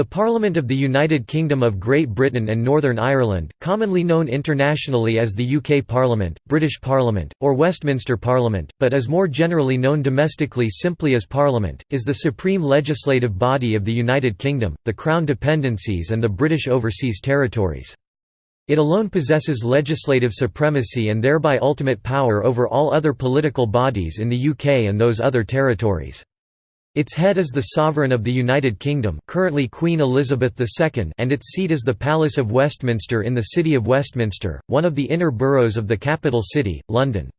The Parliament of the United Kingdom of Great Britain and Northern Ireland, commonly known internationally as the UK Parliament, British Parliament, or Westminster Parliament, but is more generally known domestically simply as Parliament, is the supreme legislative body of the United Kingdom, the Crown dependencies and the British Overseas Territories. It alone possesses legislative supremacy and thereby ultimate power over all other political bodies in the UK and those other territories. Its head is the Sovereign of the United Kingdom currently Queen Elizabeth II and its seat is the Palace of Westminster in the City of Westminster, one of the inner boroughs of the capital city, London.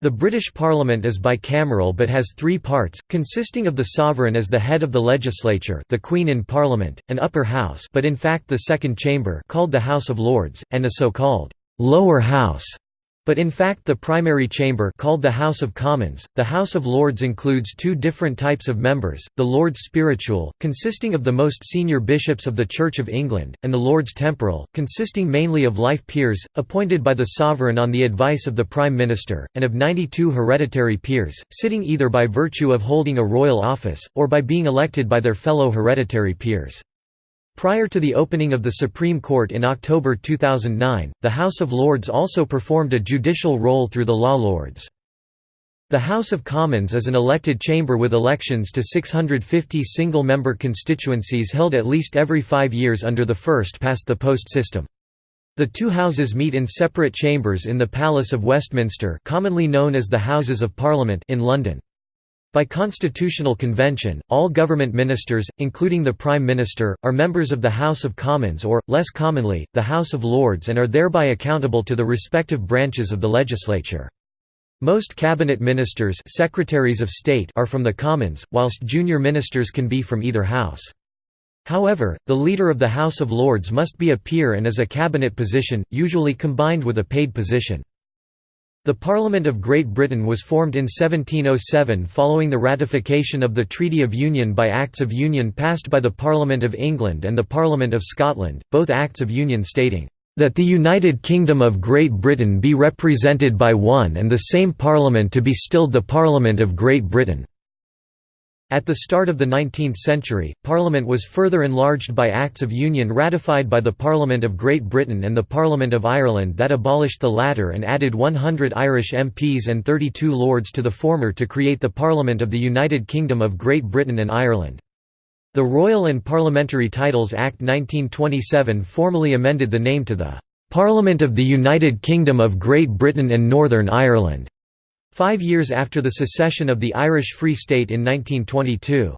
The British Parliament is bicameral but has three parts, consisting of the Sovereign as the head of the legislature the Queen in Parliament, an upper house but in fact the second chamber called the House of Lords, and a so-called «lower house» But in fact the primary chamber called the House of Commons, the House of Lords includes two different types of members, the Lords Spiritual, consisting of the most senior bishops of the Church of England, and the Lords Temporal, consisting mainly of life peers, appointed by the sovereign on the advice of the Prime Minister, and of 92 hereditary peers, sitting either by virtue of holding a royal office, or by being elected by their fellow hereditary peers. Prior to the opening of the Supreme Court in October 2009, the House of Lords also performed a judicial role through the Law Lords. The House of Commons is an elected chamber with elections to 650 single-member constituencies held at least every five years under the first-past-the-post system. The two houses meet in separate chambers in the Palace of Westminster commonly known as the Houses of Parliament in London. By constitutional convention, all government ministers, including the Prime Minister, are members of the House of Commons or, less commonly, the House of Lords and are thereby accountable to the respective branches of the legislature. Most cabinet ministers secretaries of state are from the Commons, whilst junior ministers can be from either house. However, the leader of the House of Lords must be a peer and is a cabinet position, usually combined with a paid position. The Parliament of Great Britain was formed in 1707 following the ratification of the Treaty of Union by Acts of Union passed by the Parliament of England and the Parliament of Scotland, both Acts of Union stating, "...that the United Kingdom of Great Britain be represented by one and the same Parliament to be stilled the Parliament of Great Britain." At the start of the 19th century, Parliament was further enlarged by Acts of Union ratified by the Parliament of Great Britain and the Parliament of Ireland that abolished the latter and added 100 Irish MPs and 32 Lords to the former to create the Parliament of the United Kingdom of Great Britain and Ireland. The Royal and Parliamentary Titles Act 1927 formally amended the name to the "'Parliament of the United Kingdom of Great Britain and Northern Ireland' Five years after the secession of the Irish Free State in 1922.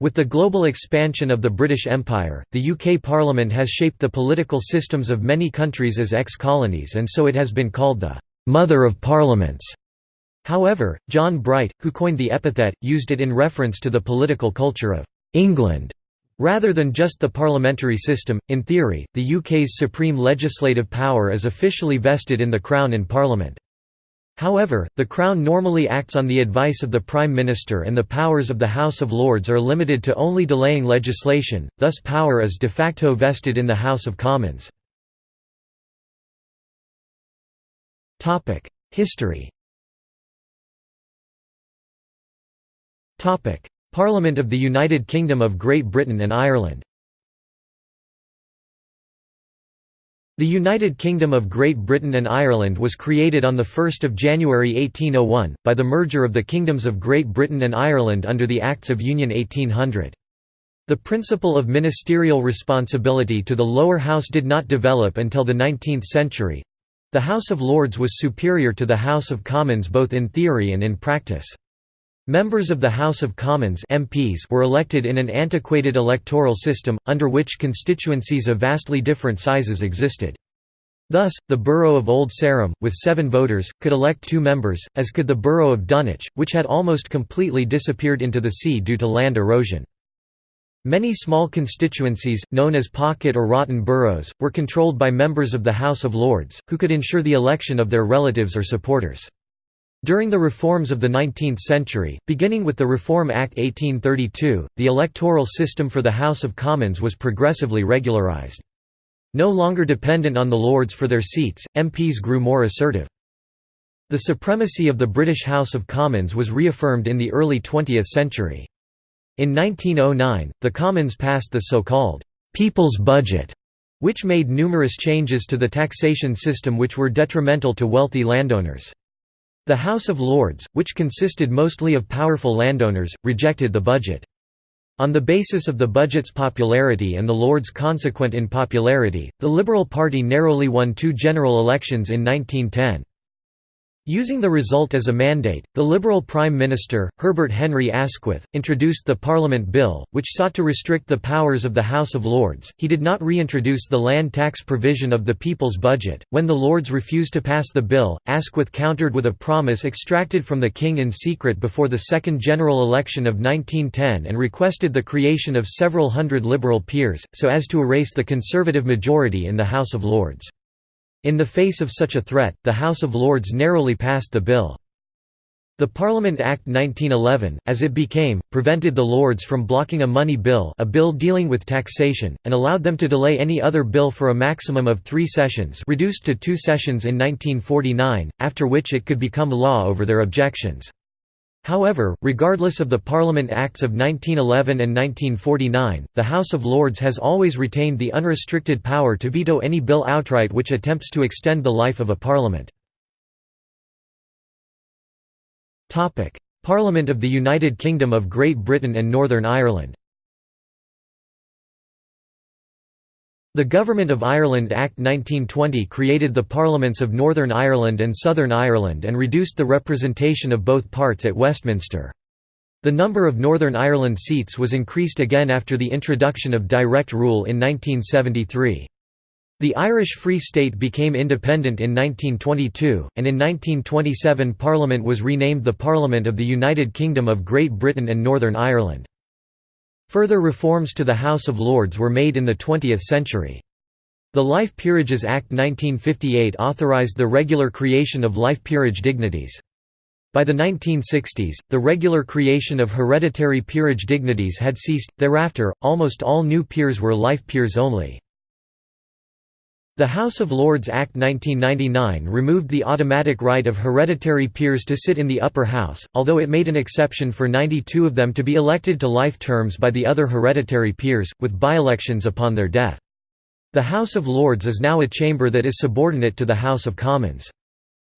With the global expansion of the British Empire, the UK Parliament has shaped the political systems of many countries as ex-colonies and so it has been called the «mother of parliaments». However, John Bright, who coined the epithet, used it in reference to the political culture of «England» Rather than just the parliamentary system, in theory, the UK's supreme legislative power is officially vested in the Crown and Parliament. However, the Crown normally acts on the advice of the Prime Minister and the powers of the House of Lords are limited to only delaying legislation, thus power is de facto vested in the House of Commons. History Parliament of the United Kingdom of Great Britain and Ireland The United Kingdom of Great Britain and Ireland was created on 1 January 1801, by the merger of the kingdoms of Great Britain and Ireland under the Acts of Union 1800. The principle of ministerial responsibility to the lower house did not develop until the 19th century. The House of Lords was superior to the House of Commons both in theory and in practice. Members of the House of Commons MPs were elected in an antiquated electoral system, under which constituencies of vastly different sizes existed. Thus, the borough of Old Sarum, with seven voters, could elect two members, as could the borough of Dunwich, which had almost completely disappeared into the sea due to land erosion. Many small constituencies, known as pocket or rotten boroughs, were controlled by members of the House of Lords, who could ensure the election of their relatives or supporters. During the reforms of the 19th century, beginning with the Reform Act 1832, the electoral system for the House of Commons was progressively regularised. No longer dependent on the Lords for their seats, MPs grew more assertive. The supremacy of the British House of Commons was reaffirmed in the early 20th century. In 1909, the Commons passed the so-called «People's Budget», which made numerous changes to the taxation system which were detrimental to wealthy landowners. The House of Lords, which consisted mostly of powerful landowners, rejected the budget. On the basis of the budget's popularity and the Lords' consequent in popularity, the Liberal Party narrowly won two general elections in 1910. Using the result as a mandate, the Liberal Prime Minister, Herbert Henry Asquith, introduced the Parliament Bill, which sought to restrict the powers of the House of Lords. He did not reintroduce the land tax provision of the People's Budget. When the Lords refused to pass the bill, Asquith countered with a promise extracted from the King in secret before the second general election of 1910 and requested the creation of several hundred Liberal peers, so as to erase the Conservative majority in the House of Lords. In the face of such a threat, the House of Lords narrowly passed the bill. The Parliament Act 1911, as it became, prevented the Lords from blocking a money bill a bill dealing with taxation, and allowed them to delay any other bill for a maximum of three sessions reduced to two sessions in 1949, after which it could become law over their objections. However, regardless of the Parliament Acts of 1911 and 1949, the House of Lords has always retained the unrestricted power to veto any bill outright which attempts to extend the life of a parliament. Parliament of the United Kingdom of Great Britain and Northern Ireland The Government of Ireland Act 1920 created the Parliaments of Northern Ireland and Southern Ireland and reduced the representation of both parts at Westminster. The number of Northern Ireland seats was increased again after the introduction of direct rule in 1973. The Irish Free State became independent in 1922, and in 1927 Parliament was renamed the Parliament of the United Kingdom of Great Britain and Northern Ireland. Further reforms to the House of Lords were made in the 20th century. The Life Peerages Act 1958 authorised the regular creation of life peerage dignities. By the 1960s, the regular creation of hereditary peerage dignities had ceased, thereafter, almost all new peers were life peers only. The House of Lords Act 1999 removed the automatic right of hereditary peers to sit in the upper house, although it made an exception for 92 of them to be elected to life terms by the other hereditary peers, with by-elections upon their death. The House of Lords is now a chamber that is subordinate to the House of Commons.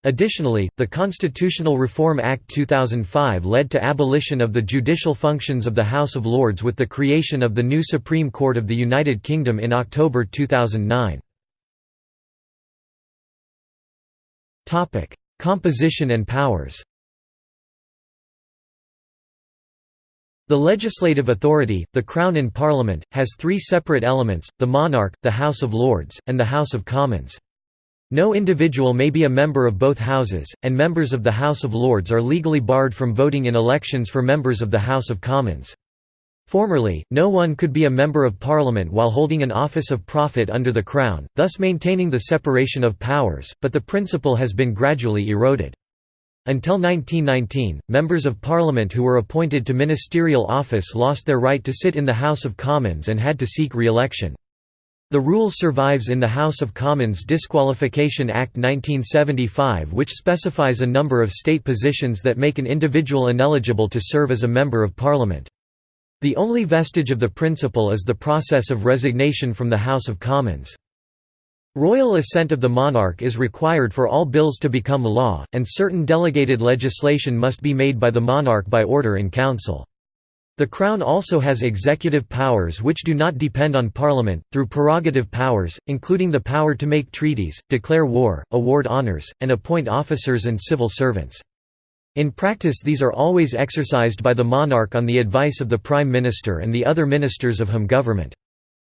Additionally, the Constitutional Reform Act 2005 led to abolition of the judicial functions of the House of Lords with the creation of the new Supreme Court of the United Kingdom in October 2009. Composition and powers The legislative authority, the Crown in Parliament, has three separate elements, the monarch, the House of Lords, and the House of Commons. No individual may be a member of both houses, and members of the House of Lords are legally barred from voting in elections for members of the House of Commons. Formerly, no one could be a Member of Parliament while holding an office of profit under the Crown, thus maintaining the separation of powers, but the principle has been gradually eroded. Until 1919, members of Parliament who were appointed to ministerial office lost their right to sit in the House of Commons and had to seek re-election. The rule survives in the House of Commons Disqualification Act 1975 which specifies a number of state positions that make an individual ineligible to serve as a Member of Parliament. The only vestige of the principle is the process of resignation from the House of Commons. Royal assent of the monarch is required for all bills to become law, and certain delegated legislation must be made by the monarch by order in council. The Crown also has executive powers which do not depend on Parliament, through prerogative powers, including the power to make treaties, declare war, award honours, and appoint officers and civil servants. In practice these are always exercised by the monarch on the advice of the Prime Minister and the other ministers of whom government.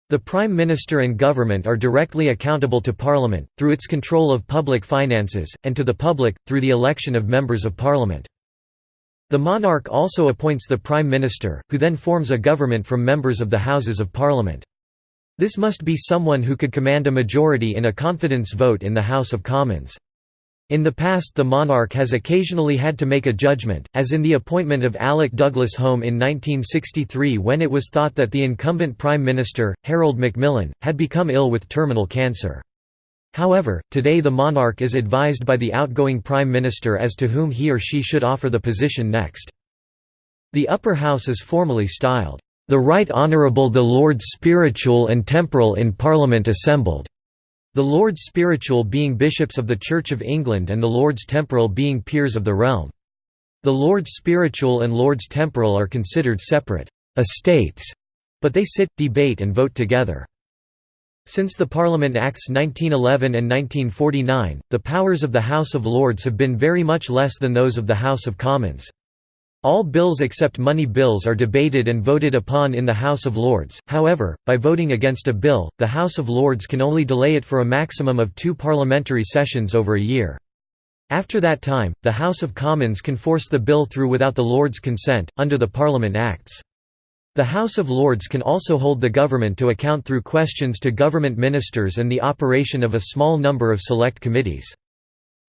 The Prime Minister and government are directly accountable to Parliament, through its control of public finances, and to the public, through the election of members of Parliament. The monarch also appoints the Prime Minister, who then forms a government from members of the Houses of Parliament. This must be someone who could command a majority in a confidence vote in the House of Commons. In the past the monarch has occasionally had to make a judgment, as in the appointment of Alec Douglas Home in 1963 when it was thought that the incumbent Prime Minister, Harold Macmillan, had become ill with terminal cancer. However, today the monarch is advised by the outgoing Prime Minister as to whom he or she should offer the position next. The upper house is formally styled, "...the Right Honourable the Lords Spiritual and Temporal in Parliament assembled", the Lords Spiritual being bishops of the Church of England and the Lords Temporal being peers of the realm. The Lords Spiritual and Lords Temporal are considered separate estates, but they sit, debate and vote together. Since the Parliament Acts 1911 and 1949, the powers of the House of Lords have been very much less than those of the House of Commons. All bills except money bills are debated and voted upon in the House of Lords, however, by voting against a bill, the House of Lords can only delay it for a maximum of two parliamentary sessions over a year. After that time, the House of Commons can force the bill through without the Lords' consent, under the Parliament Acts. The House of Lords can also hold the government to account through questions to government ministers and the operation of a small number of select committees.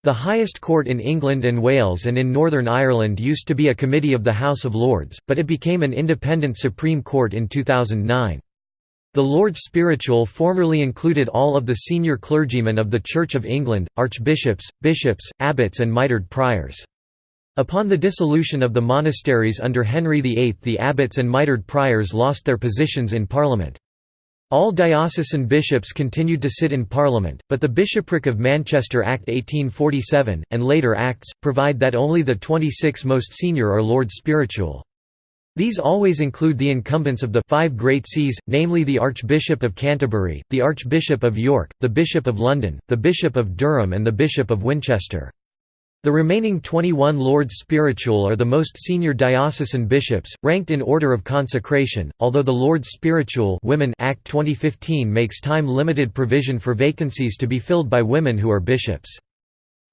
The highest court in England and Wales and in Northern Ireland used to be a committee of the House of Lords, but it became an independent Supreme Court in 2009. The Lords Spiritual formerly included all of the senior clergymen of the Church of England, archbishops, bishops, abbots and mitred priors. Upon the dissolution of the monasteries under Henry VIII the abbots and mitred priors lost their positions in Parliament. All diocesan bishops continued to sit in Parliament, but the Bishopric of Manchester Act 1847, and later acts, provide that only the 26 most senior are Lords Spiritual. These always include the incumbents of the five great sees, namely the Archbishop of Canterbury, the Archbishop of York, the Bishop of London, the Bishop of Durham and the Bishop of Winchester. The remaining 21 Lords Spiritual are the most senior diocesan bishops, ranked in order of consecration, although the Lords Spiritual Women Act 2015 makes time-limited provision for vacancies to be filled by women who are bishops.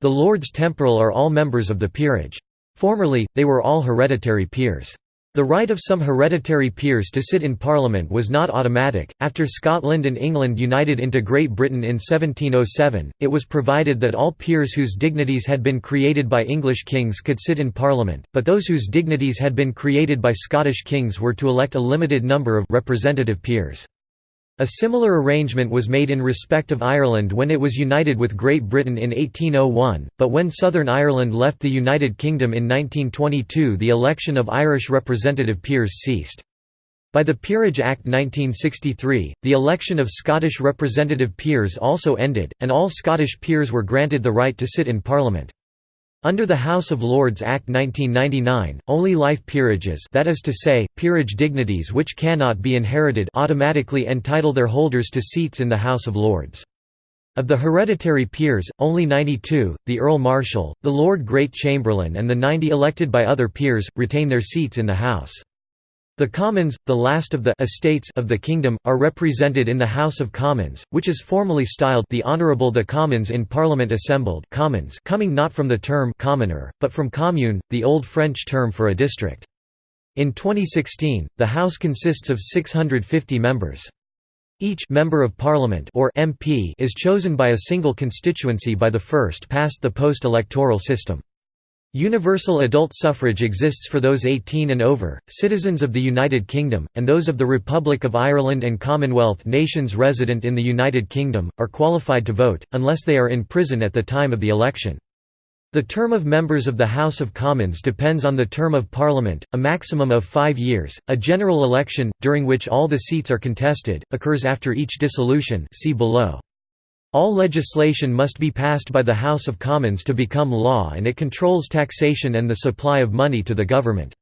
The Lords Temporal are all members of the peerage. Formerly, they were all hereditary peers. The right of some hereditary peers to sit in Parliament was not automatic. After Scotland and England united into Great Britain in 1707, it was provided that all peers whose dignities had been created by English kings could sit in Parliament, but those whose dignities had been created by Scottish kings were to elect a limited number of representative peers. A similar arrangement was made in respect of Ireland when it was united with Great Britain in 1801, but when Southern Ireland left the United Kingdom in 1922 the election of Irish representative peers ceased. By the Peerage Act 1963, the election of Scottish representative peers also ended, and all Scottish peers were granted the right to sit in Parliament. Under the House of Lords Act 1999, only life peerages that is to say, peerage dignities which cannot be inherited automatically entitle their holders to seats in the House of Lords. Of the hereditary peers, only 92, the Earl Marshal, the Lord Great Chamberlain and the 90 elected by other peers, retain their seats in the House. The Commons, the last of the estates of the kingdom, are represented in the House of Commons, which is formally styled the Honourable the Commons in Parliament assembled commons coming not from the term commoner, but from commune, the Old French term for a district. In 2016, the House consists of 650 members. Each member of Parliament or MP is chosen by a single constituency by the first past the post electoral system. Universal adult suffrage exists for those 18 and over, citizens of the United Kingdom, and those of the Republic of Ireland and Commonwealth nations resident in the United Kingdom, are qualified to vote, unless they are in prison at the time of the election. The term of members of the House of Commons depends on the term of Parliament, a maximum of five years. A general election, during which all the seats are contested, occurs after each dissolution see below. All legislation must be passed by the House of Commons to become law and it controls taxation and the supply of money to the government.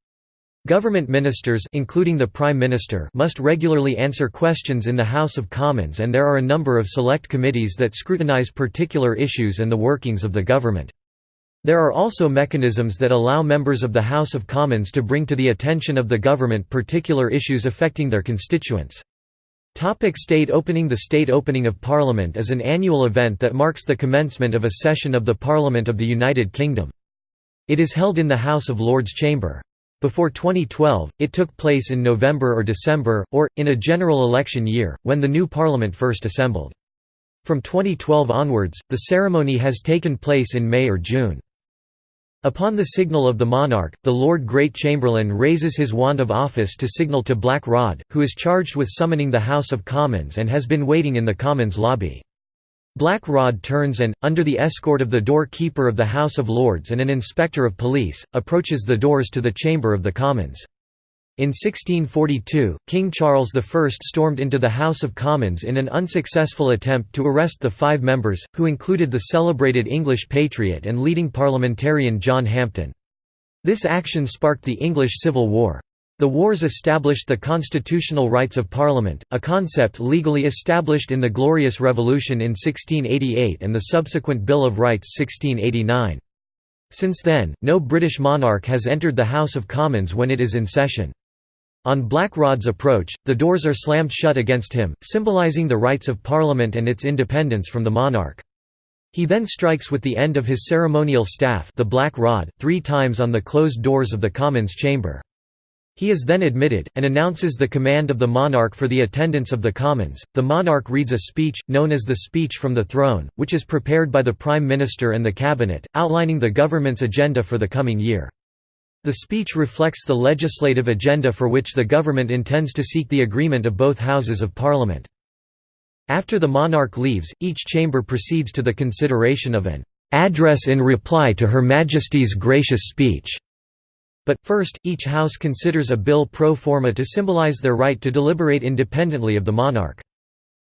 Government ministers including the Prime Minister must regularly answer questions in the House of Commons and there are a number of select committees that scrutinise particular issues and the workings of the government. There are also mechanisms that allow members of the House of Commons to bring to the attention of the government particular issues affecting their constituents. Topic state opening The state opening of Parliament is an annual event that marks the commencement of a session of the Parliament of the United Kingdom. It is held in the House of Lords Chamber. Before 2012, it took place in November or December, or, in a general election year, when the new Parliament first assembled. From 2012 onwards, the ceremony has taken place in May or June. Upon the signal of the monarch, the Lord Great Chamberlain raises his wand of office to signal to Black Rod, who is charged with summoning the House of Commons and has been waiting in the Commons lobby. Black Rod turns and, under the escort of the door-keeper of the House of Lords and an inspector of police, approaches the doors to the Chamber of the Commons. In 1642, King Charles I stormed into the House of Commons in an unsuccessful attempt to arrest the five members, who included the celebrated English patriot and leading parliamentarian John Hampden. This action sparked the English Civil War. The wars established the constitutional rights of Parliament, a concept legally established in the Glorious Revolution in 1688 and the subsequent Bill of Rights 1689. Since then, no British monarch has entered the House of Commons when it is in session. On Blackrod's approach, the doors are slammed shut against him, symbolising the rights of Parliament and its independence from the monarch. He then strikes with the end of his ceremonial staff the Black Rod, three times on the closed doors of the Commons chamber. He is then admitted, and announces the command of the monarch for the attendance of the Commons. The monarch reads a speech, known as the Speech from the Throne, which is prepared by the Prime Minister and the Cabinet, outlining the government's agenda for the coming year. The speech reflects the legislative agenda for which the government intends to seek the agreement of both Houses of Parliament. After the monarch leaves, each chamber proceeds to the consideration of an "...address in reply to Her Majesty's gracious speech." But, first, each house considers a bill pro forma to symbolize their right to deliberate independently of the monarch.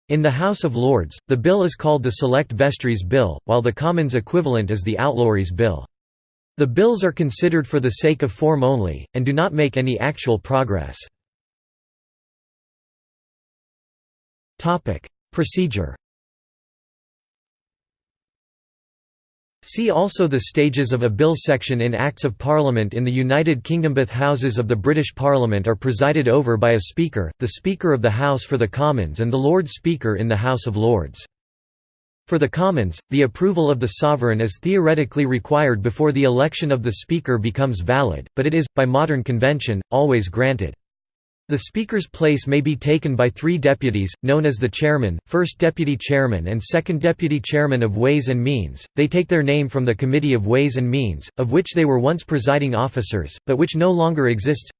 In the House of Lords, the bill is called the Select Vestries Bill, while the Commons equivalent is the Outlawries Bill. The bills are considered for the sake of form only, and do not make any actual progress. Procedure See also the stages of a bill section in Acts of Parliament in the United Kingdom. Both houses of the British Parliament are presided over by a Speaker, the Speaker of the House for the Commons and the Lord Speaker in the House of Lords. For the Commons, the approval of the sovereign is theoretically required before the election of the Speaker becomes valid, but it is, by modern convention, always granted. The Speaker's place may be taken by three deputies, known as the Chairman, First Deputy Chairman and Second Deputy Chairman of Ways and Means. They take their name from the Committee of Ways and Means, of which they were once presiding officers, but which no longer exists.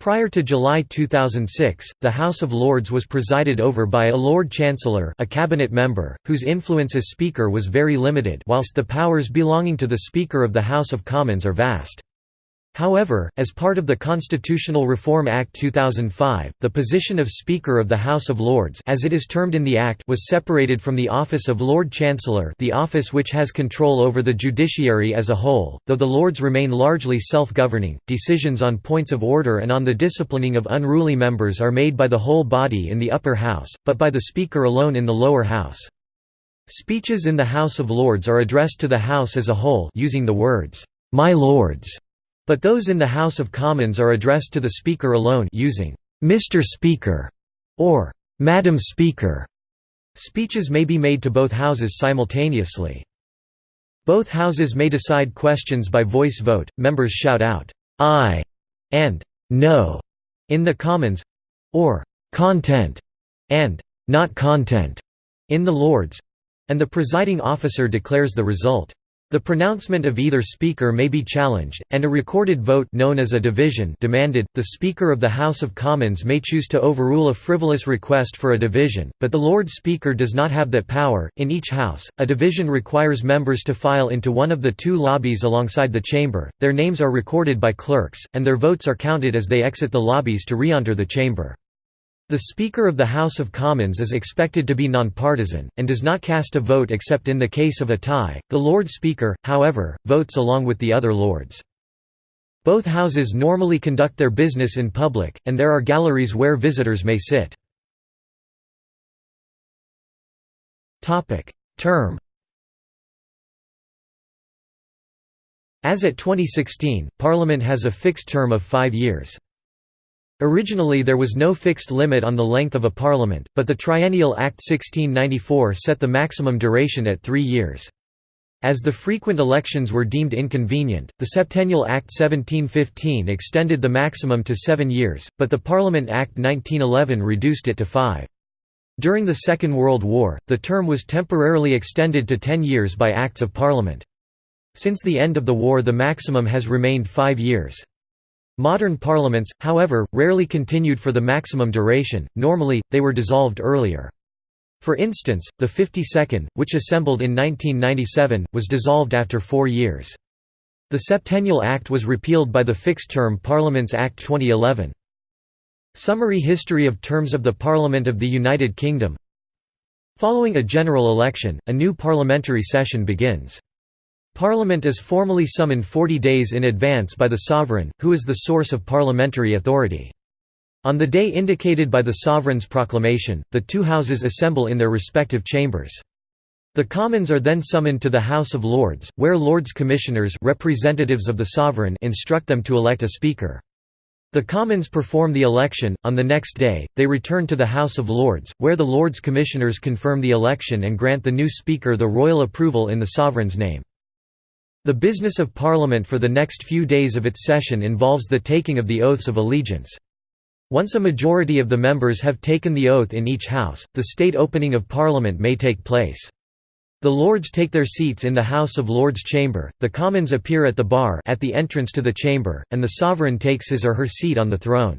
Prior to July 2006, the House of Lords was presided over by a Lord Chancellor a cabinet member, whose influence as Speaker was very limited whilst the powers belonging to the Speaker of the House of Commons are vast. However, as part of the Constitutional Reform Act 2005, the position of Speaker of the House of Lords as it is termed in the Act was separated from the office of Lord Chancellor the office which has control over the judiciary as a whole, though the Lords remain largely self-governing, decisions on points of order and on the disciplining of unruly members are made by the whole body in the upper house, but by the Speaker alone in the lower house. Speeches in the House of Lords are addressed to the House as a whole using the words, "'My Lords' But those in the House of Commons are addressed to the Speaker alone using Mr. Speaker or Madam Speaker. Speeches may be made to both houses simultaneously. Both houses may decide questions by voice vote. Members shout out "Aye" and "No" in the Commons or "Content" and "Not content" in the Lords and the presiding officer declares the result. The pronouncement of either speaker may be challenged, and a recorded vote known as a division demanded. The Speaker of the House of Commons may choose to overrule a frivolous request for a division, but the Lord Speaker does not have that power. In each house, a division requires members to file into one of the two lobbies alongside the chamber. Their names are recorded by clerks, and their votes are counted as they exit the lobbies to re-enter the chamber. The Speaker of the House of Commons is expected to be nonpartisan, and does not cast a vote except in the case of a tie. The Lord Speaker, however, votes along with the other Lords. Both houses normally conduct their business in public, and there are galleries where visitors may sit. Term As at 2016, Parliament has a fixed term of five years. Originally there was no fixed limit on the length of a parliament, but the Triennial Act 1694 set the maximum duration at three years. As the frequent elections were deemed inconvenient, the Septennial Act 1715 extended the maximum to seven years, but the Parliament Act 1911 reduced it to five. During the Second World War, the term was temporarily extended to ten years by Acts of Parliament. Since the end of the war the maximum has remained five years. Modern parliaments, however, rarely continued for the maximum duration, normally, they were dissolved earlier. For instance, the 52nd, which assembled in 1997, was dissolved after four years. The Septennial Act was repealed by the Fixed-Term Parliaments Act 2011. Summary history of terms of the Parliament of the United Kingdom Following a general election, a new parliamentary session begins. Parliament is formally summoned 40 days in advance by the sovereign, who is the source of parliamentary authority. On the day indicated by the sovereign's proclamation, the two houses assemble in their respective chambers. The Commons are then summoned to the House of Lords, where Lords Commissioners representatives of the sovereign instruct them to elect a Speaker. The Commons perform the election, on the next day, they return to the House of Lords, where the Lords Commissioners confirm the election and grant the new Speaker the royal approval in the Sovereign's name. The business of Parliament for the next few days of its session involves the taking of the oaths of allegiance. Once a majority of the members have taken the oath in each House, the state opening of Parliament may take place. The Lords take their seats in the House of Lords chamber, the Commons appear at the bar at the entrance to the chamber, and the sovereign takes his or her seat on the throne.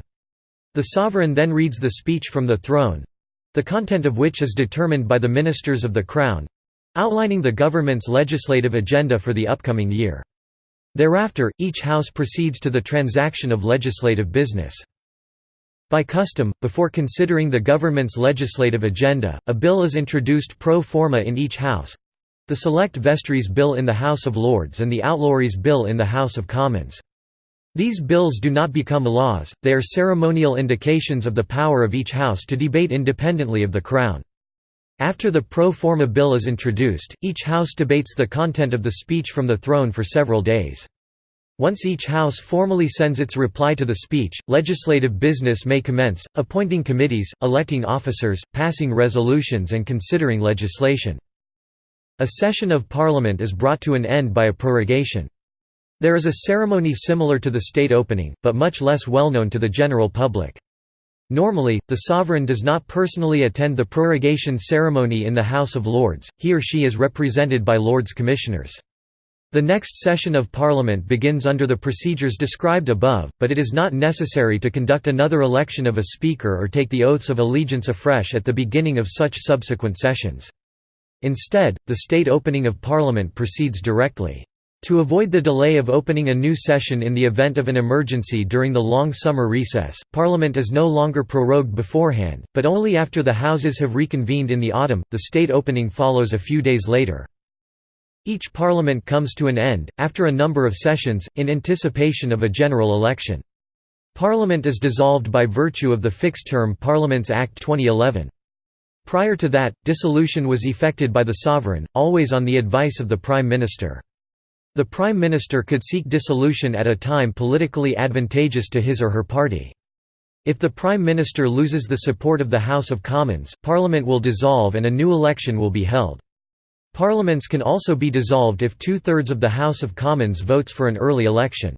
The sovereign then reads the speech from the throne—the content of which is determined by the ministers of the Crown—outlining the government's legislative agenda for the upcoming year. Thereafter, each house proceeds to the transaction of legislative business. By custom, before considering the government's legislative agenda, a bill is introduced pro forma in each House—the Select Vestries Bill in the House of Lords and the Outlawries Bill in the House of Commons. These bills do not become laws, they are ceremonial indications of the power of each House to debate independently of the Crown. After the pro forma bill is introduced, each House debates the content of the speech from the throne for several days. Once each House formally sends its reply to the speech, legislative business may commence, appointing committees, electing officers, passing resolutions and considering legislation. A session of Parliament is brought to an end by a prorogation. There is a ceremony similar to the state opening, but much less well known to the general public. Normally, the sovereign does not personally attend the prorogation ceremony in the House of Lords, he or she is represented by Lords Commissioners. The next session of Parliament begins under the procedures described above, but it is not necessary to conduct another election of a Speaker or take the oaths of allegiance afresh at the beginning of such subsequent sessions. Instead, the state opening of Parliament proceeds directly. To avoid the delay of opening a new session in the event of an emergency during the long summer recess, Parliament is no longer prorogued beforehand, but only after the Houses have reconvened in the autumn, the state opening follows a few days later. Each parliament comes to an end, after a number of sessions, in anticipation of a general election. Parliament is dissolved by virtue of the Fixed-Term Parliaments Act 2011. Prior to that, dissolution was effected by the sovereign, always on the advice of the Prime Minister. The Prime Minister could seek dissolution at a time politically advantageous to his or her party. If the Prime Minister loses the support of the House of Commons, Parliament will dissolve and a new election will be held. Parliaments can also be dissolved if two-thirds of the House of Commons votes for an early election.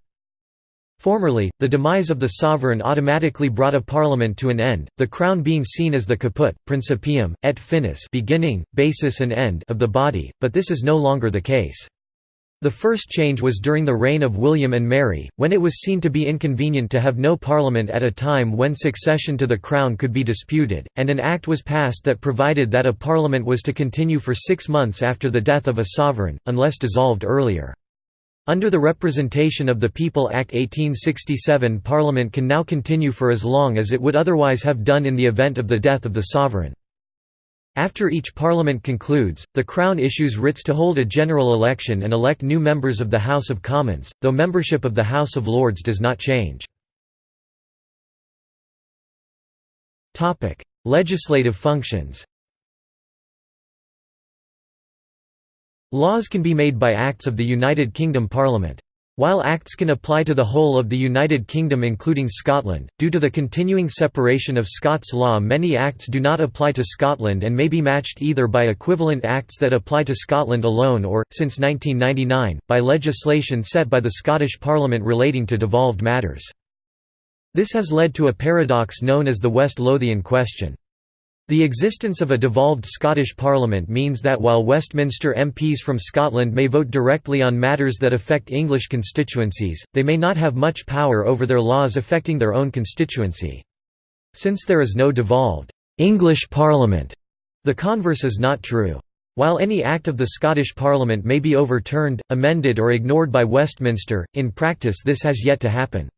Formerly, the demise of the sovereign automatically brought a parliament to an end, the crown being seen as the caput, principium, et finis beginning, basis and end of the body, but this is no longer the case. The first change was during the reign of William and Mary, when it was seen to be inconvenient to have no parliament at a time when succession to the crown could be disputed, and an act was passed that provided that a parliament was to continue for six months after the death of a sovereign, unless dissolved earlier. Under the Representation of the People Act 1867 Parliament can now continue for as long as it would otherwise have done in the event of the death of the sovereign. After each parliament concludes, the Crown issues writs to hold a general election and elect new members of the House of Commons, though membership of the House of Lords does not change. Legislative functions Laws can be made by acts of the United Kingdom Parliament. While acts can apply to the whole of the United Kingdom including Scotland, due to the continuing separation of Scots law many acts do not apply to Scotland and may be matched either by equivalent acts that apply to Scotland alone or, since 1999, by legislation set by the Scottish Parliament relating to devolved matters. This has led to a paradox known as the West Lothian question. The existence of a devolved Scottish Parliament means that while Westminster MPs from Scotland may vote directly on matters that affect English constituencies, they may not have much power over their laws affecting their own constituency. Since there is no devolved English Parliament, the converse is not true. While any act of the Scottish Parliament may be overturned, amended or ignored by Westminster, in practice this has yet to happen.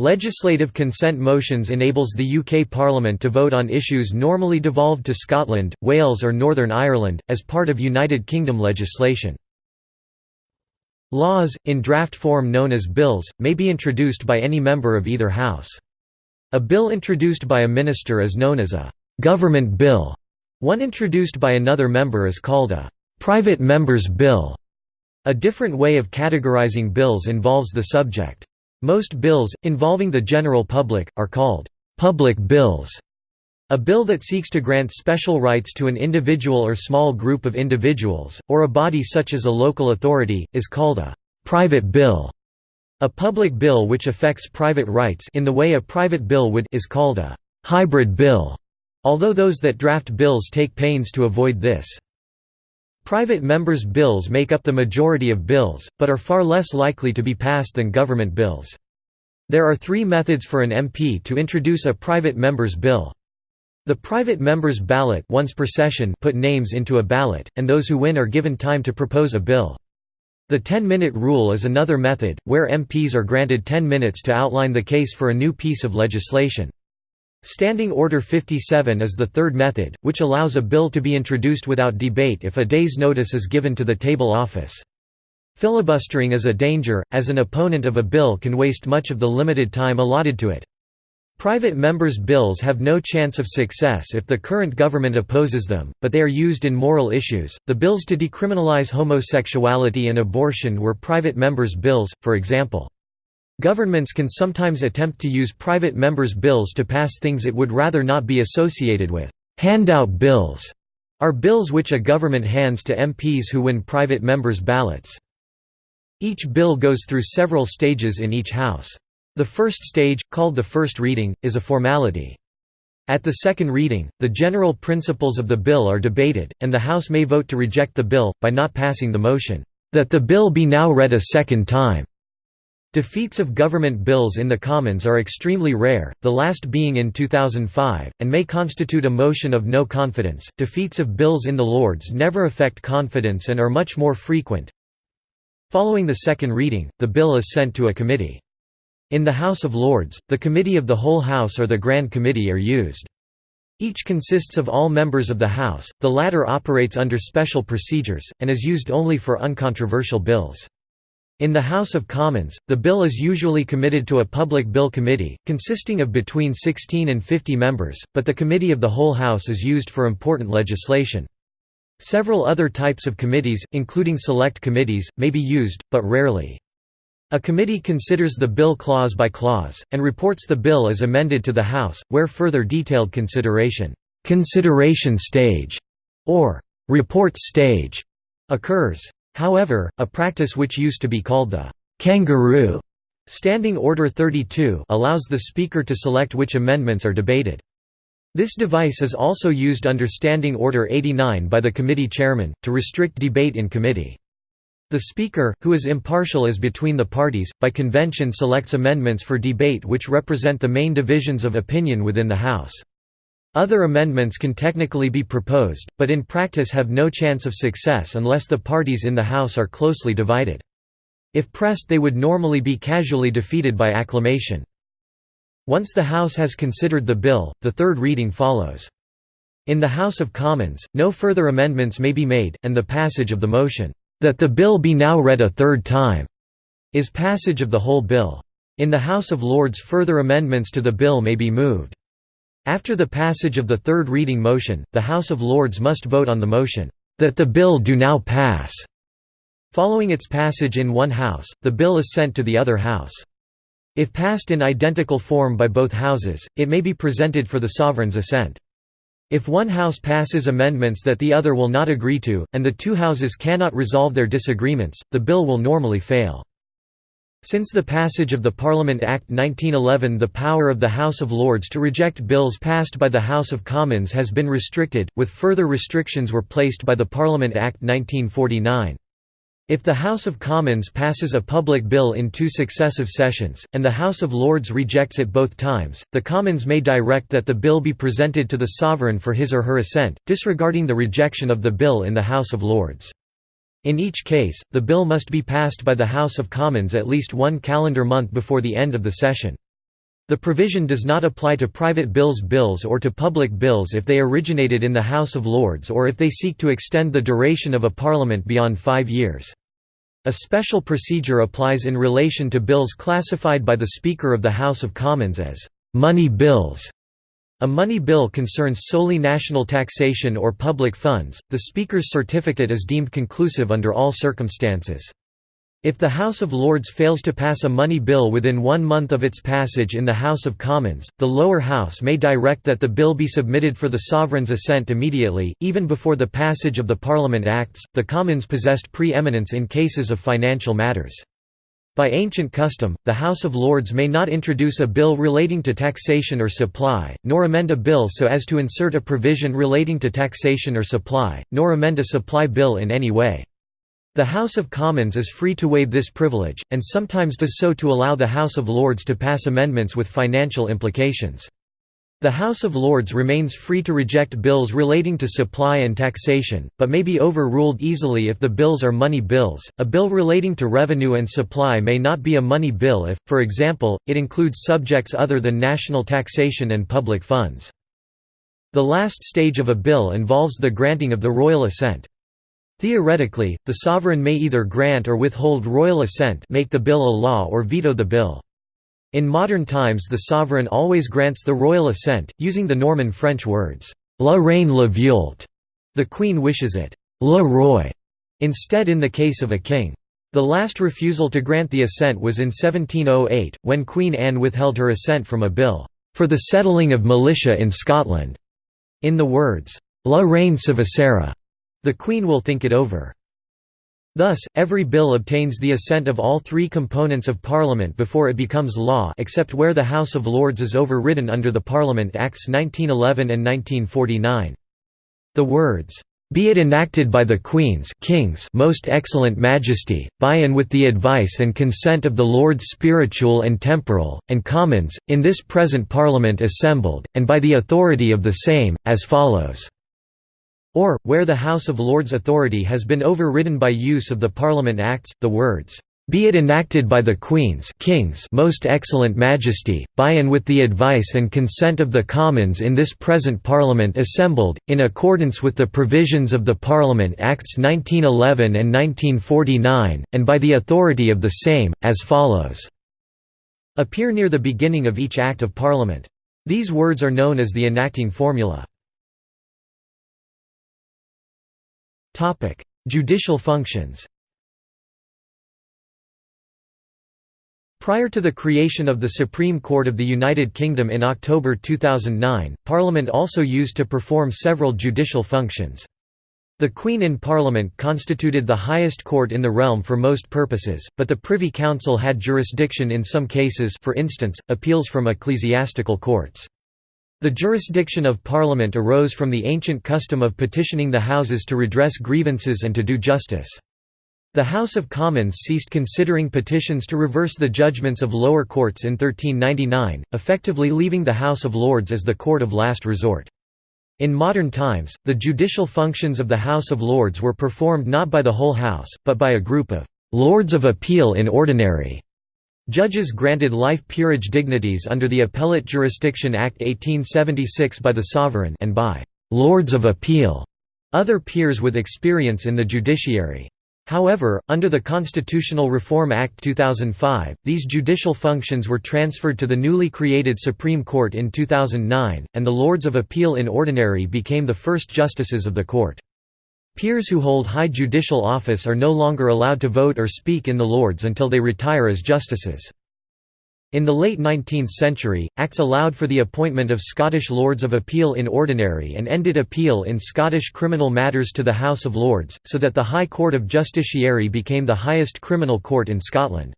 Legislative consent motions enables the UK Parliament to vote on issues normally devolved to Scotland, Wales or Northern Ireland, as part of United Kingdom legislation. Laws, in draft form known as bills, may be introduced by any member of either house. A bill introduced by a minister is known as a «government bill», one introduced by another member is called a «private member's bill». A different way of categorizing bills involves the subject. Most bills, involving the general public, are called «public bills». A bill that seeks to grant special rights to an individual or small group of individuals, or a body such as a local authority, is called a «private bill». A public bill which affects private rights in the way a private bill would is called a «hybrid bill» although those that draft bills take pains to avoid this. Private members' bills make up the majority of bills, but are far less likely to be passed than government bills. There are three methods for an MP to introduce a private member's bill. The private member's ballot once per session put names into a ballot, and those who win are given time to propose a bill. The 10-minute rule is another method, where MPs are granted 10 minutes to outline the case for a new piece of legislation. Standing Order 57 is the third method, which allows a bill to be introduced without debate if a day's notice is given to the table office. Filibustering is a danger, as an opponent of a bill can waste much of the limited time allotted to it. Private members' bills have no chance of success if the current government opposes them, but they are used in moral issues. The bills to decriminalize homosexuality and abortion were private members' bills, for example. Governments can sometimes attempt to use private members' bills to pass things it would rather not be associated with. Handout bills are bills which a government hands to MPs who win private members' ballots. Each bill goes through several stages in each House. The first stage, called the first reading, is a formality. At the second reading, the general principles of the bill are debated, and the House may vote to reject the bill, by not passing the motion, "...that the bill be now read a second time." Defeats of government bills in the Commons are extremely rare, the last being in 2005, and may constitute a motion of no confidence. Defeats of bills in the Lords never affect confidence and are much more frequent. Following the second reading, the bill is sent to a committee. In the House of Lords, the Committee of the Whole House or the Grand Committee are used. Each consists of all members of the House, the latter operates under special procedures, and is used only for uncontroversial bills. In the House of Commons, the bill is usually committed to a public bill committee, consisting of between 16 and 50 members, but the Committee of the Whole House is used for important legislation. Several other types of committees, including select committees, may be used, but rarely. A committee considers the bill clause by clause, and reports the bill as amended to the House, where further detailed consideration, consideration stage, or report stage occurs. However, a practice which used to be called the kangaroo Standing Order 32 allows the Speaker to select which amendments are debated. This device is also used under Standing Order 89 by the committee chairman, to restrict debate in committee. The Speaker, who is impartial as between the parties, by convention selects amendments for debate which represent the main divisions of opinion within the House. Other amendments can technically be proposed, but in practice have no chance of success unless the parties in the House are closely divided. If pressed they would normally be casually defeated by acclamation. Once the House has considered the bill, the third reading follows. In the House of Commons, no further amendments may be made, and the passage of the motion, "'that the bill be now read a third time' is passage of the whole bill. In the House of Lords further amendments to the bill may be moved. After the passage of the third reading motion, the House of Lords must vote on the motion, "...that the bill do now pass." Following its passage in one House, the bill is sent to the other House. If passed in identical form by both Houses, it may be presented for the Sovereign's assent. If one House passes amendments that the other will not agree to, and the two Houses cannot resolve their disagreements, the bill will normally fail. Since the passage of the Parliament Act 1911 the power of the House of Lords to reject bills passed by the House of Commons has been restricted, with further restrictions were placed by the Parliament Act 1949. If the House of Commons passes a public bill in two successive sessions, and the House of Lords rejects it both times, the Commons may direct that the bill be presented to the sovereign for his or her assent, disregarding the rejection of the bill in the House of Lords. In each case, the bill must be passed by the House of Commons at least one calendar month before the end of the session. The provision does not apply to private bills bills or to public bills if they originated in the House of Lords or if they seek to extend the duration of a parliament beyond five years. A special procedure applies in relation to bills classified by the Speaker of the House of Commons as «money bills». A money bill concerns solely national taxation or public funds, the Speaker's certificate is deemed conclusive under all circumstances. If the House of Lords fails to pass a money bill within one month of its passage in the House of Commons, the lower house may direct that the bill be submitted for the sovereign's assent immediately, even before the passage of the Parliament Acts. The Commons possessed pre-eminence in cases of financial matters. By ancient custom, the House of Lords may not introduce a bill relating to taxation or supply, nor amend a bill so as to insert a provision relating to taxation or supply, nor amend a supply bill in any way. The House of Commons is free to waive this privilege, and sometimes does so to allow the House of Lords to pass amendments with financial implications. The House of Lords remains free to reject bills relating to supply and taxation, but may be overruled easily if the bills are money bills. A bill relating to revenue and supply may not be a money bill if, for example, it includes subjects other than national taxation and public funds. The last stage of a bill involves the granting of the royal assent. Theoretically, the sovereign may either grant or withhold royal assent make the bill a law or veto the bill. In modern times the sovereign always grants the royal assent, using the Norman French words, «la reine le veult», the queen wishes it, «le roi», instead in the case of a king. The last refusal to grant the assent was in 1708, when Queen Anne withheld her assent from a bill, «for the settling of militia in Scotland», in the words, «la reine s'avisera», the Queen will think it over. Thus, every bill obtains the assent of all three components of Parliament before it becomes law except where the House of Lords is overridden under the Parliament Acts 1911 and 1949. The words, "...be it enacted by the Queen's King's most excellent Majesty, by and with the advice and consent of the Lords Spiritual and Temporal, and Commons, in this present Parliament assembled, and by the authority of the same, as follows." Or, where the House of Lords' authority has been overridden by use of the Parliament Acts, the words, "...be it enacted by the Queen's King's most excellent Majesty, by and with the advice and consent of the Commons in this present Parliament assembled, in accordance with the provisions of the Parliament Acts 1911 and 1949, and by the authority of the same, as follows." appear near the beginning of each Act of Parliament. These words are known as the enacting formula. Topic: Judicial functions. Prior to the creation of the Supreme Court of the United Kingdom in October 2009, Parliament also used to perform several judicial functions. The Queen in Parliament constituted the highest court in the realm for most purposes, but the Privy Council had jurisdiction in some cases for instance, appeals from ecclesiastical courts. The jurisdiction of Parliament arose from the ancient custom of petitioning the Houses to redress grievances and to do justice. The House of Commons ceased considering petitions to reverse the judgments of lower courts in 1399, effectively leaving the House of Lords as the court of last resort. In modern times, the judicial functions of the House of Lords were performed not by the whole House, but by a group of «Lords of Appeal in Ordinary» Judges granted life peerage dignities under the Appellate Jurisdiction Act 1876 by the Sovereign and by «Lords of Appeal» other peers with experience in the judiciary. However, under the Constitutional Reform Act 2005, these judicial functions were transferred to the newly created Supreme Court in 2009, and the Lords of Appeal in Ordinary became the first justices of the court. Peers who hold high judicial office are no longer allowed to vote or speak in the Lords until they retire as justices. In the late 19th century, Acts allowed for the appointment of Scottish Lords of Appeal in Ordinary and ended appeal in Scottish criminal matters to the House of Lords, so that the High Court of Justiciary became the highest criminal court in Scotland.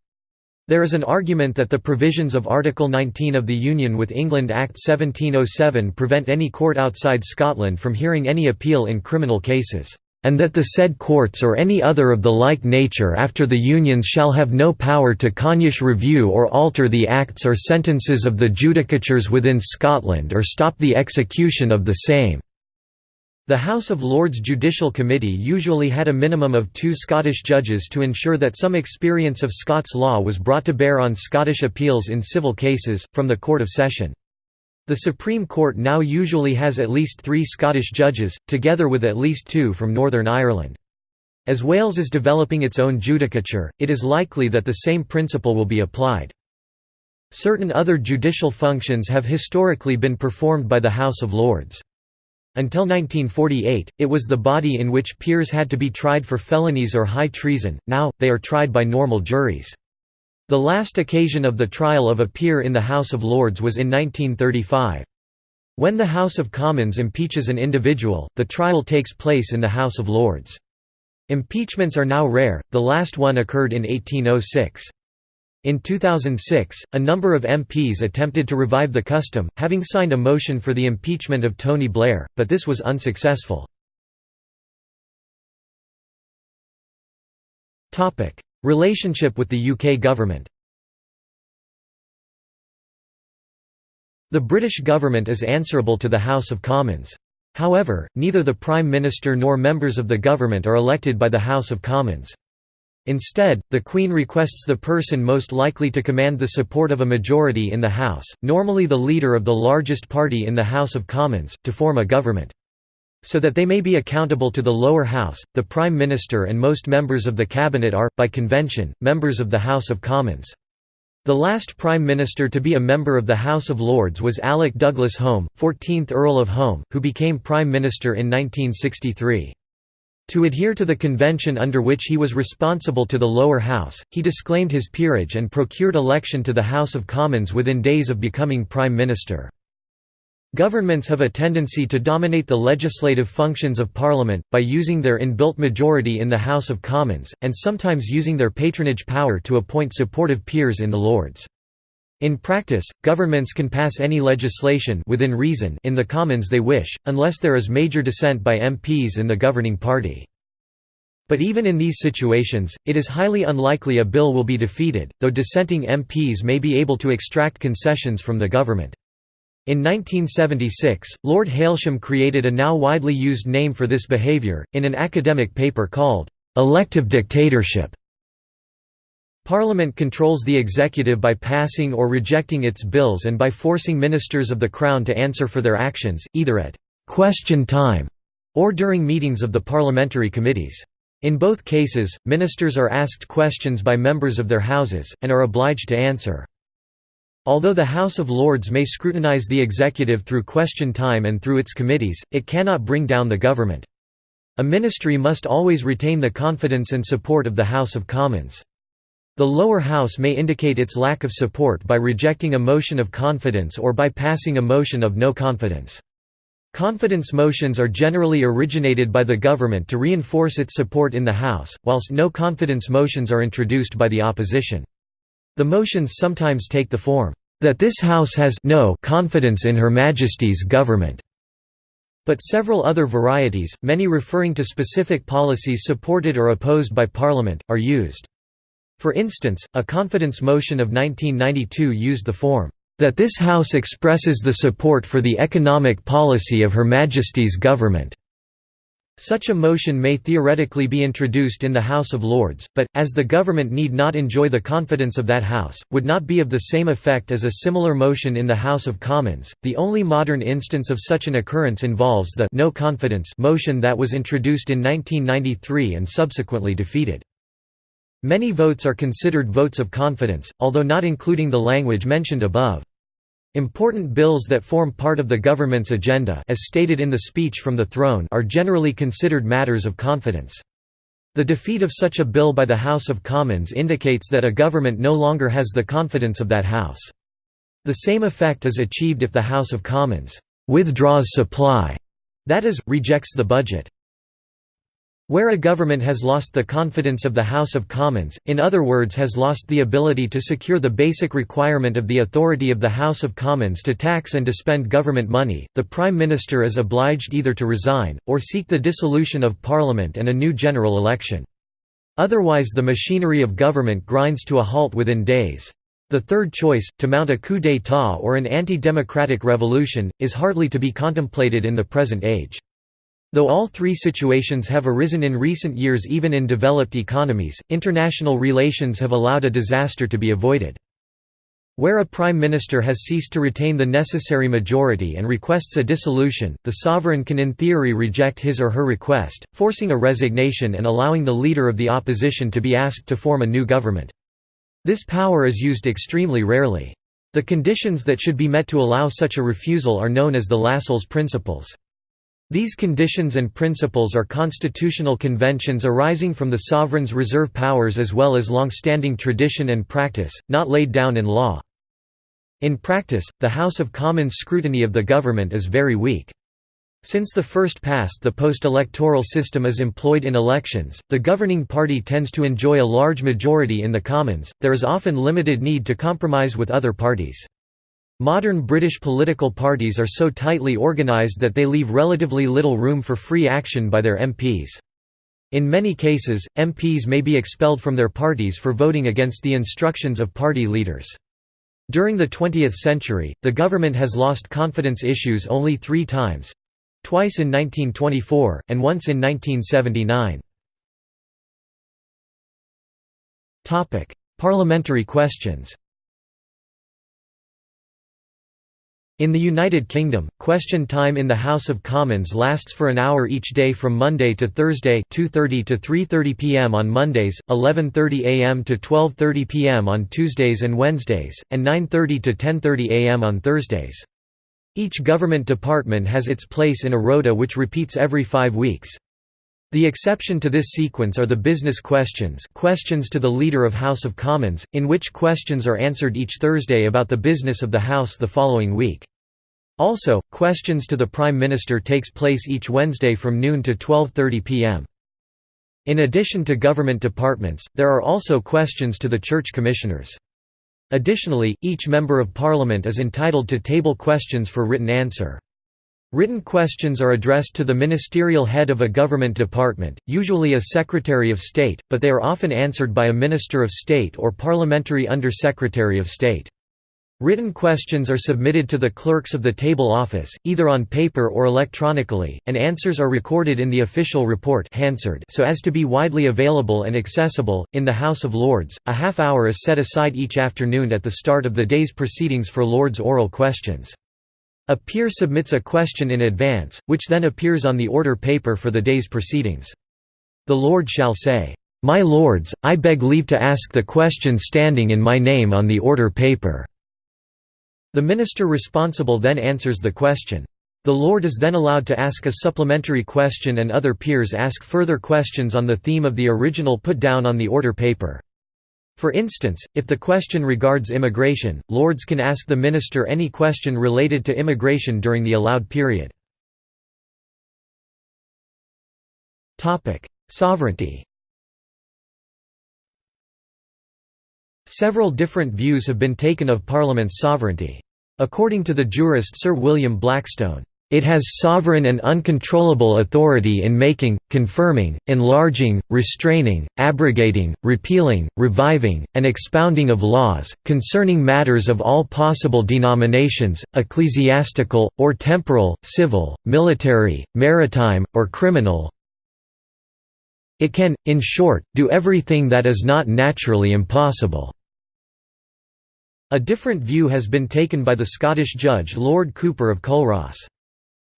There is an argument that the provisions of Article 19 of the Union with England Act 1707 prevent any court outside Scotland from hearing any appeal in criminal cases. and that the said courts or any other of the like nature after the unions shall have no power to cognosce review or alter the acts or sentences of the judicatures within Scotland or stop the execution of the same." The House of Lords Judicial Committee usually had a minimum of two Scottish judges to ensure that some experience of Scots law was brought to bear on Scottish appeals in civil cases, from the Court of Session. The Supreme Court now usually has at least three Scottish judges, together with at least two from Northern Ireland. As Wales is developing its own judicature, it is likely that the same principle will be applied. Certain other judicial functions have historically been performed by the House of Lords. Until 1948, it was the body in which peers had to be tried for felonies or high treason, now, they are tried by normal juries. The last occasion of the trial of a peer in the House of Lords was in 1935. When the House of Commons impeaches an individual, the trial takes place in the House of Lords. Impeachments are now rare, the last one occurred in 1806. In 2006, a number of MPs attempted to revive the custom, having signed a motion for the impeachment of Tony Blair, but this was unsuccessful. Relationship with the UK government The British government is answerable to the House of Commons. However, neither the Prime Minister nor members of the government are elected by the House of Commons. Instead, the Queen requests the person most likely to command the support of a majority in the House, normally the leader of the largest party in the House of Commons, to form a government. So that they may be accountable to the lower house, the Prime Minister and most members of the Cabinet are, by convention, members of the House of Commons. The last Prime Minister to be a member of the House of Lords was Alec Douglas Home, 14th Earl of Home, who became Prime Minister in 1963. To adhere to the convention under which he was responsible to the lower house, he disclaimed his peerage and procured election to the House of Commons within days of becoming Prime Minister. Governments have a tendency to dominate the legislative functions of Parliament, by using their inbuilt majority in the House of Commons, and sometimes using their patronage power to appoint supportive peers in the Lords. In practice, governments can pass any legislation within reason in the Commons they wish, unless there is major dissent by MPs in the governing party. But even in these situations, it is highly unlikely a bill will be defeated, though dissenting MPs may be able to extract concessions from the government. In 1976, Lord Hailsham created a now widely used name for this behaviour, in an academic paper called, "'elective dictatorship". Parliament controls the executive by passing or rejecting its bills and by forcing ministers of the Crown to answer for their actions, either at «question time» or during meetings of the parliamentary committees. In both cases, ministers are asked questions by members of their houses, and are obliged to answer. Although the House of Lords may scrutinise the executive through question time and through its committees, it cannot bring down the government. A ministry must always retain the confidence and support of the House of Commons. The lower house may indicate its lack of support by rejecting a motion of confidence or by passing a motion of no confidence. Confidence motions are generally originated by the government to reinforce its support in the House, whilst no confidence motions are introduced by the opposition. The motions sometimes take the form, "...that this House has no confidence in Her Majesty's government." But several other varieties, many referring to specific policies supported or opposed by Parliament, are used. For instance, a confidence motion of 1992 used the form, "...that this House expresses the support for the economic policy of Her Majesty's government." Such a motion may theoretically be introduced in the House of Lords, but, as the government need not enjoy the confidence of that House, would not be of the same effect as a similar motion in the House of Commons. The only modern instance of such an occurrence involves the no confidence motion that was introduced in 1993 and subsequently defeated. Many votes are considered votes of confidence, although not including the language mentioned above. Important bills that form part of the government's agenda as stated in the speech from the throne are generally considered matters of confidence. The defeat of such a bill by the House of Commons indicates that a government no longer has the confidence of that House. The same effect is achieved if the House of Commons «withdraws supply», that is, rejects the budget. Where a government has lost the confidence of the House of Commons, in other words has lost the ability to secure the basic requirement of the authority of the House of Commons to tax and to spend government money, the Prime Minister is obliged either to resign, or seek the dissolution of Parliament and a new general election. Otherwise the machinery of government grinds to a halt within days. The third choice, to mount a coup d'état or an anti-democratic revolution, is hardly to be contemplated in the present age. Though all three situations have arisen in recent years even in developed economies, international relations have allowed a disaster to be avoided. Where a prime minister has ceased to retain the necessary majority and requests a dissolution, the sovereign can in theory reject his or her request, forcing a resignation and allowing the leader of the opposition to be asked to form a new government. This power is used extremely rarely. The conditions that should be met to allow such a refusal are known as the Lascelles principles. These conditions and principles are constitutional conventions arising from the sovereign's reserve powers as well as long-standing tradition and practice, not laid down in law. In practice, the House of Commons' scrutiny of the government is very weak. Since the first past the post-electoral system is employed in elections, the governing party tends to enjoy a large majority in the Commons, there is often limited need to compromise with other parties. Modern British political parties are so tightly organised that they leave relatively little room for free action by their MPs. In many cases, MPs may be expelled from their parties for voting against the instructions of party leaders. During the 20th century, the government has lost confidence issues only three times—twice in 1924, and once in 1979. Parliamentary questions In the United Kingdom, question time in the House of Commons lasts for an hour each day from Monday to Thursday 2:30 to 3:30 p.m. on Mondays, 11:30 a.m. to 12:30 p.m. on Tuesdays and Wednesdays, and 9:30 to 10:30 a.m. on Thursdays. Each government department has its place in a rota which repeats every 5 weeks. The exception to this sequence are the business questions questions to the Leader of House of Commons, in which questions are answered each Thursday about the business of the House the following week. Also, questions to the Prime Minister takes place each Wednesday from noon to 12.30 pm. In addition to government departments, there are also questions to the church commissioners. Additionally, each Member of Parliament is entitled to table questions for written answer. Written questions are addressed to the ministerial head of a government department, usually a Secretary of State, but they are often answered by a Minister of State or Parliamentary Under-Secretary of State. Written questions are submitted to the clerks of the table office, either on paper or electronically, and answers are recorded in the official report so as to be widely available and accessible. In the House of Lords, a half hour is set aside each afternoon at the start of the day's proceedings for Lords' oral questions. A peer submits a question in advance, which then appears on the order paper for the day's proceedings. The Lord shall say, My Lords, I beg leave to ask the question standing in my name on the order paper. The minister responsible then answers the question. The Lord is then allowed to ask a supplementary question and other peers ask further questions on the theme of the original put down on the order paper. For instance, if the question regards immigration, Lords can ask the minister any question related to immigration during the allowed period. Sovereignty Several different views have been taken of Parliament's sovereignty. According to the jurist Sir William Blackstone, it has sovereign and uncontrollable authority in making, confirming, enlarging, restraining, abrogating, repealing, reviving, and expounding of laws, concerning matters of all possible denominations, ecclesiastical, or temporal, civil, military, maritime, or criminal. It can, in short, do everything that is not naturally impossible." A different view has been taken by the Scottish judge Lord Cooper of Culross.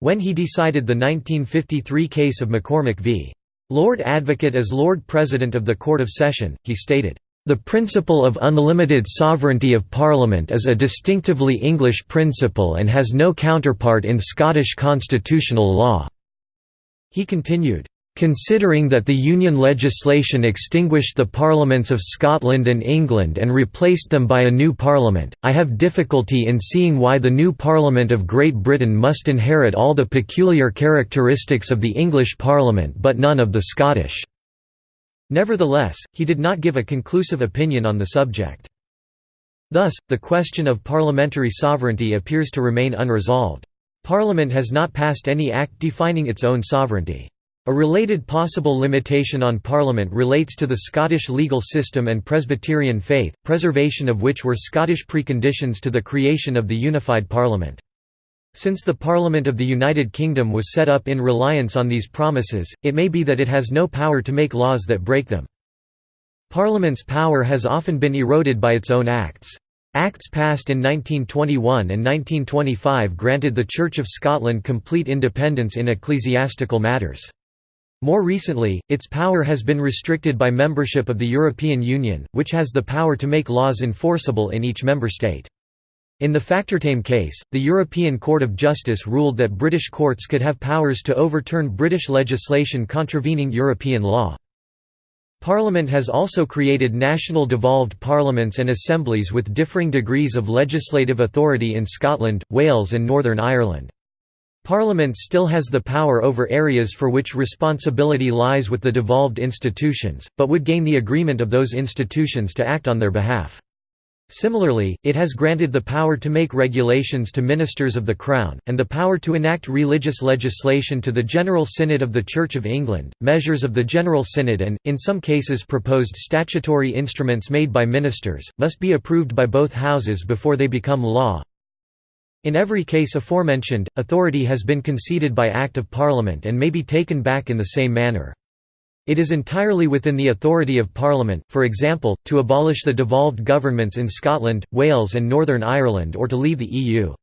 When he decided the 1953 case of MacCormick v. Lord Advocate as Lord President of the Court of Session, he stated, "...the principle of unlimited sovereignty of Parliament is a distinctively English principle and has no counterpart in Scottish constitutional law." He continued, Considering that the Union legislation extinguished the parliaments of Scotland and England and replaced them by a new parliament, I have difficulty in seeing why the new Parliament of Great Britain must inherit all the peculiar characteristics of the English Parliament but none of the Scottish." Nevertheless, he did not give a conclusive opinion on the subject. Thus, the question of parliamentary sovereignty appears to remain unresolved. Parliament has not passed any act defining its own sovereignty. A related possible limitation on Parliament relates to the Scottish legal system and Presbyterian faith, preservation of which were Scottish preconditions to the creation of the unified Parliament. Since the Parliament of the United Kingdom was set up in reliance on these promises, it may be that it has no power to make laws that break them. Parliament's power has often been eroded by its own acts. Acts passed in 1921 and 1925 granted the Church of Scotland complete independence in ecclesiastical matters. More recently, its power has been restricted by membership of the European Union, which has the power to make laws enforceable in each member state. In the Factortame case, the European Court of Justice ruled that British courts could have powers to overturn British legislation contravening European law. Parliament has also created national devolved parliaments and assemblies with differing degrees of legislative authority in Scotland, Wales and Northern Ireland. Parliament still has the power over areas for which responsibility lies with the devolved institutions, but would gain the agreement of those institutions to act on their behalf. Similarly, it has granted the power to make regulations to ministers of the Crown, and the power to enact religious legislation to the General Synod of the Church of England, measures of the General Synod and, in some cases proposed statutory instruments made by ministers, must be approved by both houses before they become law. In every case aforementioned, authority has been conceded by Act of Parliament and may be taken back in the same manner. It is entirely within the authority of Parliament, for example, to abolish the devolved governments in Scotland, Wales and Northern Ireland or to leave the EU.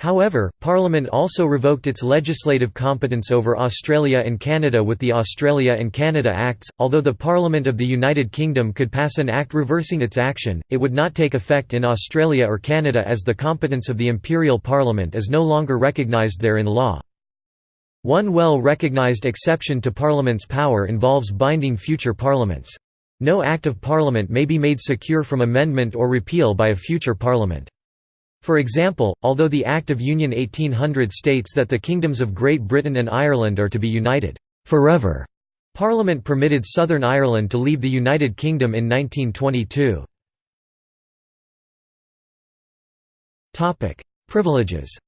However, Parliament also revoked its legislative competence over Australia and Canada with the Australia and Canada Acts. Although the Parliament of the United Kingdom could pass an act reversing its action, it would not take effect in Australia or Canada as the competence of the Imperial Parliament is no longer recognised there in law. One well-recognised exception to Parliament's power involves binding future parliaments. No Act of Parliament may be made secure from amendment or repeal by a future Parliament. For example, although the Act of Union 1800 states that the kingdoms of Great Britain and Ireland are to be united forever, Parliament permitted Southern Ireland to leave the United Kingdom in 1922. Privileges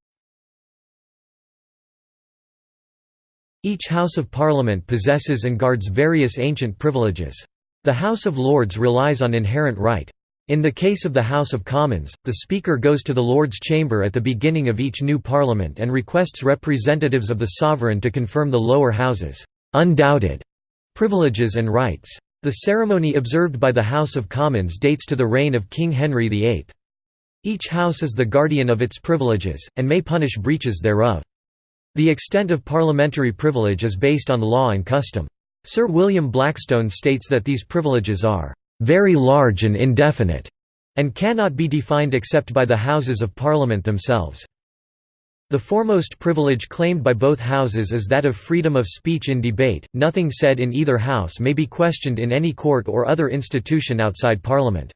Each House of Parliament possesses and guards various ancient privileges. The House of Lords relies on inherent right. In the case of the House of Commons, the Speaker goes to the Lords' Chamber at the beginning of each new Parliament and requests representatives of the sovereign to confirm the lower houses' undoubted privileges and rights. The ceremony observed by the House of Commons dates to the reign of King Henry VIII. Each house is the guardian of its privileges, and may punish breaches thereof. The extent of parliamentary privilege is based on law and custom. Sir William Blackstone states that these privileges are very large and indefinite, and cannot be defined except by the Houses of Parliament themselves. The foremost privilege claimed by both houses is that of freedom of speech in debate, nothing said in either house may be questioned in any court or other institution outside Parliament.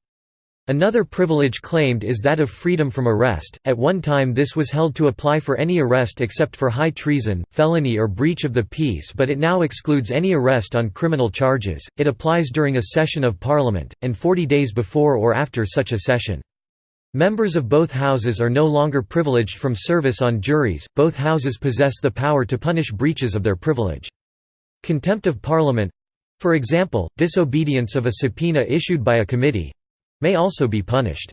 Another privilege claimed is that of freedom from arrest. At one time, this was held to apply for any arrest except for high treason, felony, or breach of the peace, but it now excludes any arrest on criminal charges. It applies during a session of Parliament, and 40 days before or after such a session. Members of both houses are no longer privileged from service on juries, both houses possess the power to punish breaches of their privilege. Contempt of Parliament for example, disobedience of a subpoena issued by a committee may also be punished.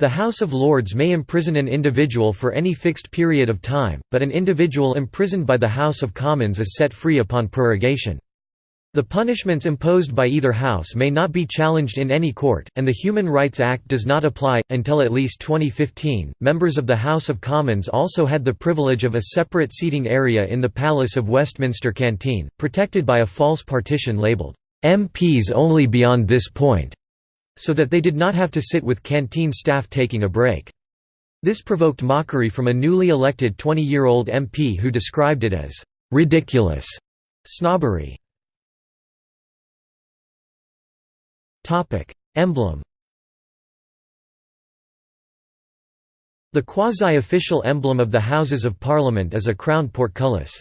The House of Lords may imprison an individual for any fixed period of time, but an individual imprisoned by the House of Commons is set free upon prorogation. The punishments imposed by either house may not be challenged in any court, and the Human Rights Act does not apply. Until at least 2015, members of the House of Commons also had the privilege of a separate seating area in the Palace of Westminster Canteen, protected by a false partition labelled, MPs only beyond this point so that they did not have to sit with canteen staff taking a break. This provoked mockery from a newly elected 20-year-old MP who described it as ridiculous Snobbery Emblem The quasi-official emblem of the Houses of Parliament is a crowned portcullis.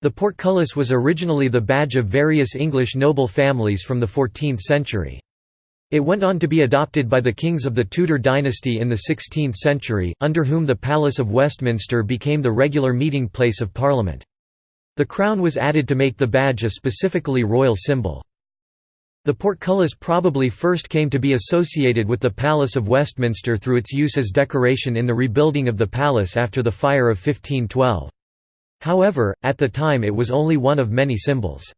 The portcullis was originally the badge of various English noble families from the 14th century. It went on to be adopted by the kings of the Tudor dynasty in the 16th century, under whom the Palace of Westminster became the regular meeting place of Parliament. The crown was added to make the badge a specifically royal symbol. The portcullis probably first came to be associated with the Palace of Westminster through its use as decoration in the rebuilding of the palace after the fire of 1512. However, at the time it was only one of many symbols.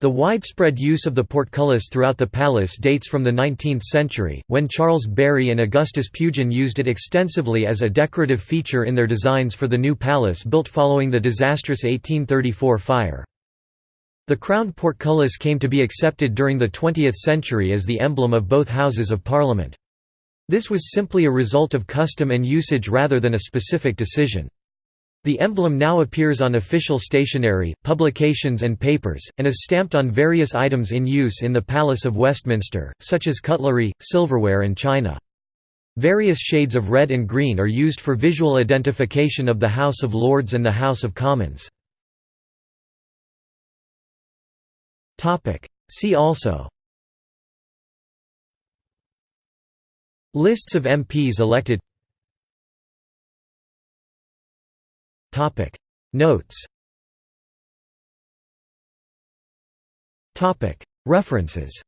The widespread use of the portcullis throughout the palace dates from the 19th century, when Charles Barry and Augustus Pugin used it extensively as a decorative feature in their designs for the new palace built following the disastrous 1834 fire. The crowned portcullis came to be accepted during the 20th century as the emblem of both Houses of Parliament. This was simply a result of custom and usage rather than a specific decision. The emblem now appears on official stationery, publications and papers, and is stamped on various items in use in the Palace of Westminster, such as cutlery, silverware and china. Various shades of red and green are used for visual identification of the House of Lords and the House of Commons. See also Lists of MPs elected Topic Notes Topic References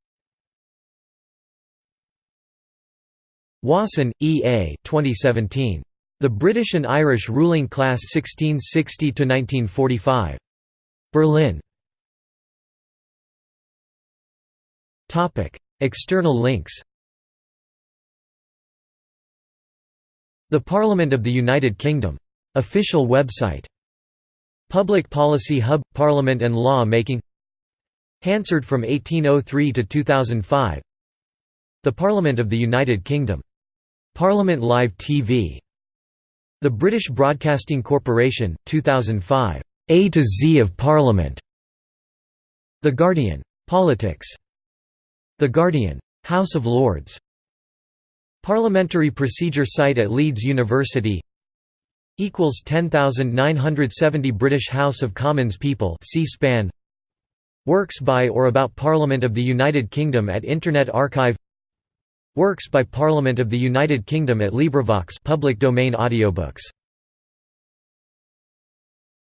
Wasson, E. A. 2017. The British and Irish Ruling Class 1660–1945. Berlin. External links The Parliament of the United Kingdom Official website Public Policy Hub – Parliament and Law Making Hansard from 1803 to 2005 The Parliament of the United Kingdom. Parliament Live TV. The British Broadcasting Corporation, 2005. A to Z of Parliament. The Guardian. Politics. The Guardian. House of Lords. Parliamentary procedure site at Leeds University equals 10970 British House of Commons people C-SPAN Works by or about Parliament of the United Kingdom at Internet Archive. Works by Parliament of the United Kingdom at LibriVox public domain audiobooks